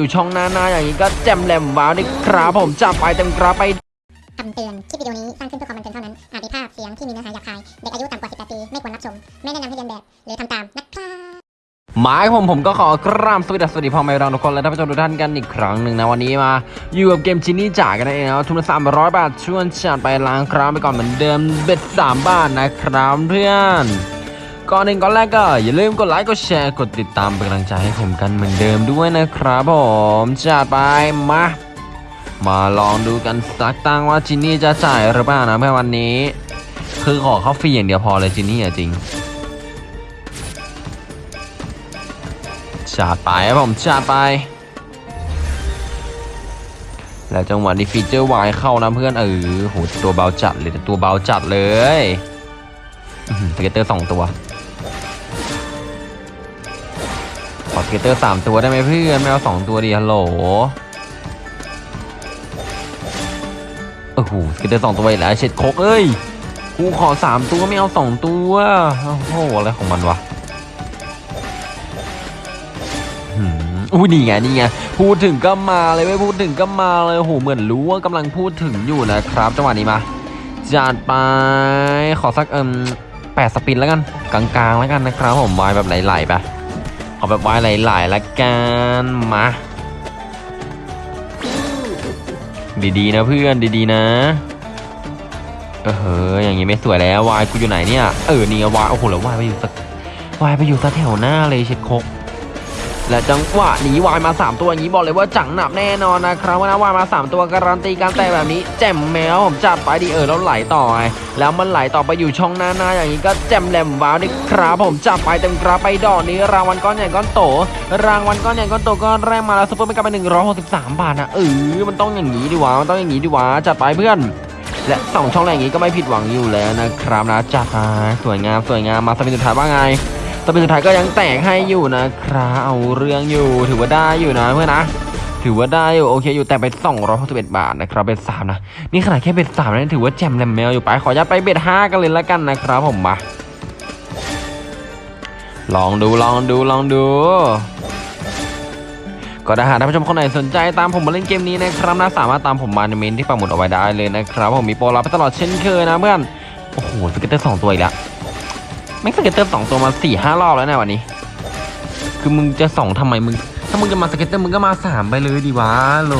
อยู่ช่องหน้าหน้าอย่างนี้ก็แจมแหลมว้าวนี่ครับผมจับไปเต็มกราไปคำเตือน คลิปวิดีโอนี้สร้างขึ้นเพื่อความบันเทิงเท่านั้น อาจมีภาพเสียงที่มีเนื้อหาหยาบคาย เด็กอายุต่ำกว่า 18 ปี ไม่ควรรับชม ไม่แนะนำให้เรียนแบบ หรือทำตาม นะครับหมายผมผมก็ขอกราบสวัสดีสวัสดีพ่อแม่เราทุกคนและท่านผู้ชมทุกท่านกันอีกครั้งหนึ่งนะวันนี้มา อยู่กับเกมจินนี่จ่ากันนั่นเองนะทุนละสามร้อยบาทชวนจัดไปล้างครามไปก่อนเหมือนเดิมเบ็ดสามบาทนะครับเพื่อน ก่อนหนึ่งก่อนแรกก็อย่าลืมกดไลค์กดแชร์กดติดตามเป็นกำลังใจให้ผมกันเหมือนเดิมด้วยนะครับผมจัดไปมามาลองดูกันสักตั้งว่าจินนี่จะจ่ายหรือเปล่านะเพื่อนวันนี้ คือขอเข้าฟรีอย่างเดียวพอเลยจินนี่อะจริงจัดไปครับผมจัดไป แล้วจังหวะนี้ฟีเจอร์วายเข้านะเพื่อนเออโหตัวเบาจัดเลยตัวเบาจัดเลย scatter สองตัว อ scatter สามตัวได้ไหมเพื่อนไม่เอาสองตัวดีฮัลโหลโอ้โห scatter สองตัวอีกแล้วเช็ดโคกเอ้ยกูขอสามตัวไม่เอาสองตัวโอ้โหอะไรของมันวะอืมอุ้ยนี่ไงนี่ไงพูดถึงก็มาเลยไม่พูดถึงก็มาเลยโหเหมือนรู้ว่ากำลังพูดถึงอยู่นะครับจังหวะนี้มาจัดไปขอสักเอิมแปดสปินแล้วกันกลางๆแล้วกันนะครับผมวายแบบไหลๆไป เอแบบวายหลๆละกันมา ดีๆนะเพื่อนดีๆนะ เออเฮ้ยอย่างงี้ไม่สวยแล้ววายกูอยู่ไหนเนี่ย เออนี่ยวายโอ้โหแล้ววายไปอยู่สักวายไปอยู่สักแถวหน้าเลยเช็ดโคก และจังหวะนี้วายมา 3 ตัวอย่างนี้บอกเลยว่าจังหนับแน่นอนนะครับว่านะวายมา 3 ตัวการันตีการแต่แบบนี้แจ่มแมวผมจัดไปดีเออแล้วไหลต่อไงแล้วมันไหลต่อไปอยู่ช่องหน้าหน้าอย่างนี้ก็แจ่มแหลมว้าวนี่ครับผมจับไปเต็มกราไปดอกนี้รางวัลก้อนใหญ่ก้อนโต รางวัลก้อนใหญ่ก้อนโตก้อนแรกมาแล้วซุปเปอร์ไม่กลับไป163 บาทนะเออมันต้องอย่างนี้ดิวะมันต้องอย่างนี้ดิวะจัดไปเพื่อนและสองช่องแรกอย่างนี้ก็ไม่ผิดหวังอยู่แล้วนะครับนะจัดมาสวยงามสวยงามมาสปินสุดท้ายว่าไง สปินสุดท้ายก็ยังแตกให้อยู่นะครับเอาเรื่องอยู่ถือว่าได้อยู่นะเพื่อนนะถือว่าได้อยู่โอเคอยู่แต่ไป261บาทนะครับ bet สามนะนี่ขนาดแค่ bet สามนะถือว่าแจ่มแหล่มแมวอยู่ไปขออนุญาตไป bet ห้ากันเลยละกันนะครับผมมาลองดูลองดูลองดูก็ถ้าหากท่านผู้ชมคนไหนสนใจตามผมมาเล่นเกมนี้นะครับนะสามารถตามผมมาในเมนต์ที่ปักหมุดเอาไว้ได้เลยนะครับผมมีโปรรับไปตลอดเช่นเคยนะเพื่อนโอ้โห scatter สองตัวอีกแล้ว แม็ก scatter สองตัวมาสี่ห้ารอบแล้วนะวันนี้ คือมึงจะสองทำไมมึง ถ้ามึงจะมา scatter มึงก็มาสามไปเลยดีวะโหล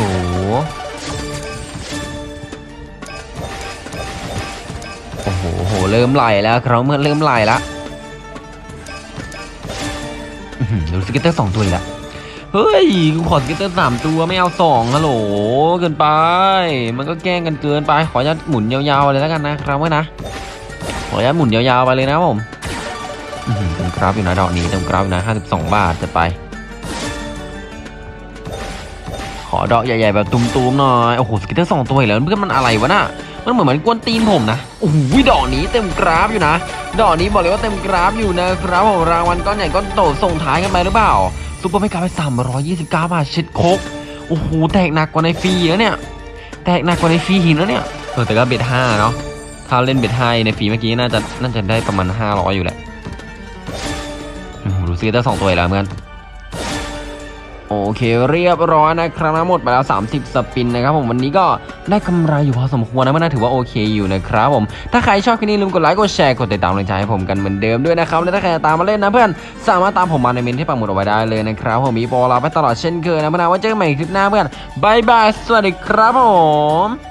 โอ้โหโหเริ่มไหลแล้วครับเมื่อเริ่มไหลแล้วอื้อหือดู scatter สองตัวอีกแล้วเฮ้ยกูขอ scatter สามตัวไม่เอาสองฮัลโหลเกินไป มันก็แกล้งกันเกินไป ขออนุญาตหมุนยาวๆเลยแล้วกันนะครับเว้ยนะขออนุญาตหมุนยาวๆไปเลยนะผม เต็มคราบอยู่นะดอกนี้เต็มคราบอยู่นะ52บาทจะไป ขอดอกใหญ่ๆแบบตุ้มๆหน่อยโอ้โห scatter สองตัวอีกแล้วเพื่อนมันอะไรวะน่ะมันเหมือนมันกวนตีนผมนะโอ้โหดอกนี้เต็มคราบอยู่นะ ดอกนี้บอกเลยว่าเต็มคราบอยู่นะครับผมรางวัลก้อนใหญ่ก้อนโตส่งท้ายกันไปหรือเปล่า super mega รับไป329บาทเช็ดโคกโอ้โหแตกหนักกว่าในฟรีแล้วเนี่ยแตกหนักกว่าในฟรีหินแล้วเนี่ยเออแต่ก็ bet ห้าเนาะถ้าเล่น bet ห้าในฟรีเมื่อกี้น่าจะน่าจะได้ประมาณ500อยู่แหละ โอ้โหดูซิเตอร์สองตัวแล้วเหมือนโอเคเรียบร้อยนะครับนะหมดไปแล้ว 30 spin นะครับผมวันนี้ก็ได้กำไรอยู่พอสมควรนะมันน่าถือว่าโอเคอยู่นะครับผมถ้าใครชอบคลิปนี้ลืมกดไลค์กดแชร์กดติดตามกำลังใจให้ผมกันเหมือนเดิมด้วยนะครับและถ้าใครจะตามมาเล่นนะเพื่อนสามารถตามผมมาในเมนต์ที่ปักหมุดเอาไว้ได้เลยนะครับผมมีโปรลาไปตลอดเช่นเคยนะเพื่อนว่าเจอกันใหม่คลิปหน้าเพื่อนบายบายสวัสดีครับผม